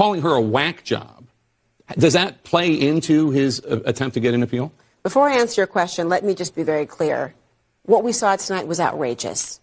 calling her a whack job, does that play into his uh, attempt to get an appeal? Before I answer your question, let me just be very clear. What we saw tonight was outrageous.